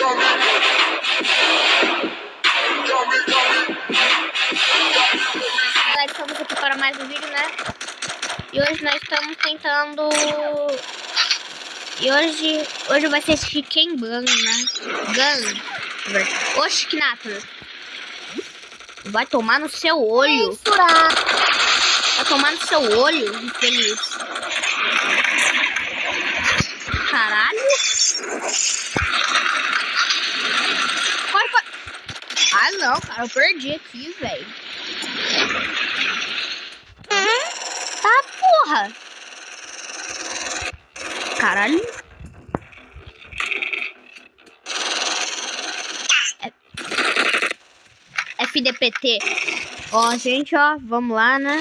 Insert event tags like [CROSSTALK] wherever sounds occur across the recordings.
Galera, estamos aqui para mais um vídeo, né? E hoje nós estamos tentando... E hoje, hoje vai ser Chicken Gun, né? Gun. Knator. Vai tomar no seu olho. Vai tomar no seu olho, infeliz. Caralho. Ah, não, cara. Eu perdi aqui, velho. Tá, porra. Caralho. É- FDPT. Ó, gente, ó. Vamos lá, né?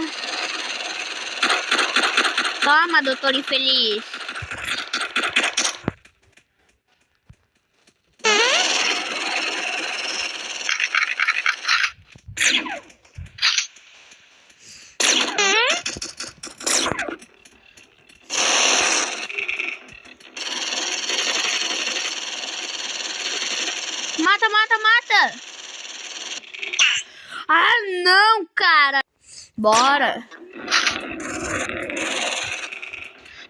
Toma, doutor infeliz. Mata, mata, mata! Ah, não, cara! Bora!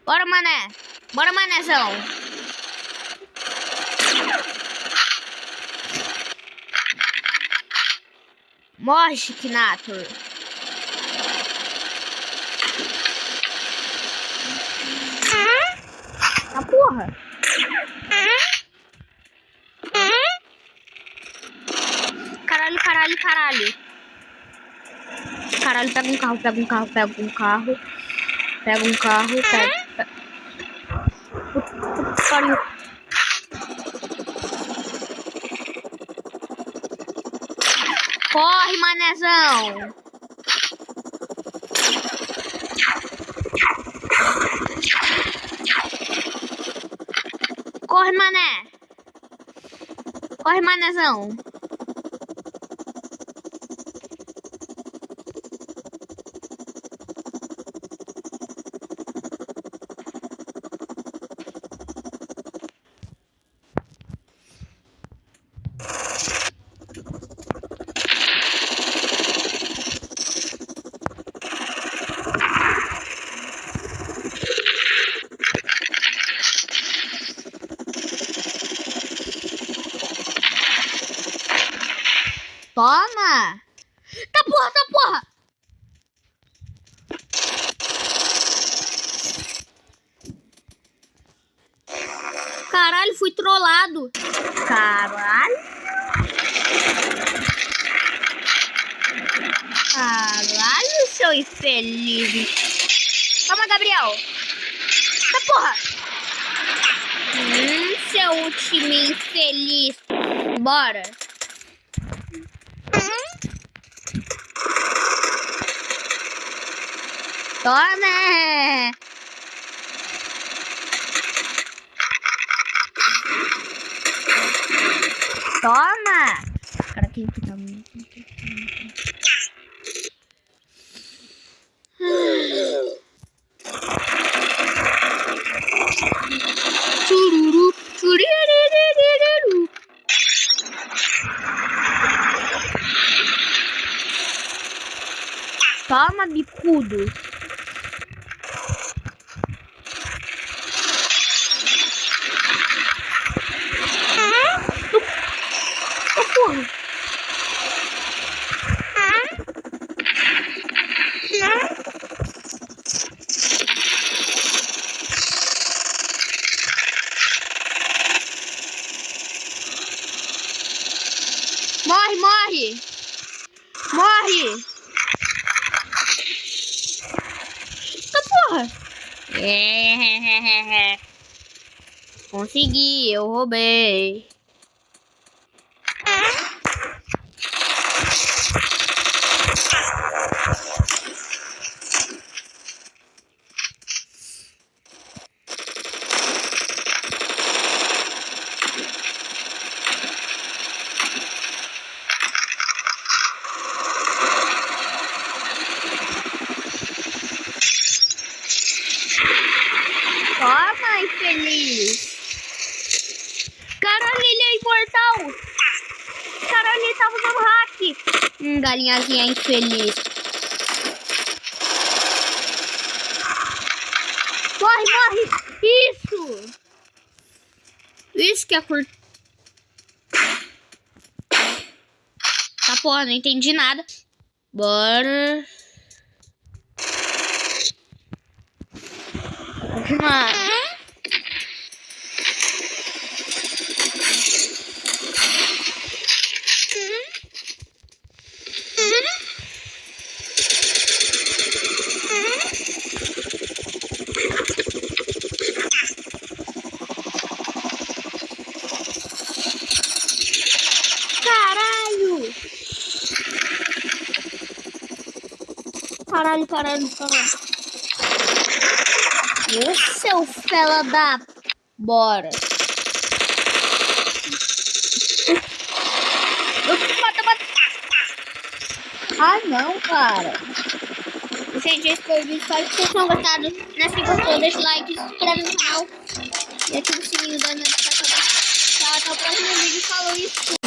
Bora, mané! Bora, manézão! Morre, Chiquinator! Ah, porra! Caralho, caralho, caralho. Caralho, pega um carro, pega um carro, pega um carro. Pega um carro, pega. Puta, puta que pariu. Corre, manezão! Corre, mané! Corre, manezão! Toma! Tá porra, tá porra! Caralho, fui trollado. Caralho. Caralho, seu infeliz. Toma, Gabriel. Tá porra. Hum, seu time infeliz. Bora. Toma! Toma! Cara, quem que tá muito. Toma, bicudo. Ô, porra. Morre, morre! Morre! Tá porra! É. [LAUGHS] Consegui, eu roubei. Toma, infeliz. Caralho, portal. Caralho, ele tava hack. Hum, galinhazinha infeliz. Morre, morre. Isso. Isso que é curto. Tá porra, não entendi nada. Bora. Continuar. Caralho! Caralho, caralho, caralho. Ô, seu fela da... Bora. Mata, mata. Ai, não, cara. Gente, esse foi o vídeo. Espero que vocês tenham gostado. Né? Se gostou, deixa o like, se inscreve no canal. E ativa o sininho da notificação. Tchau, até o próximo vídeo. Falou isso.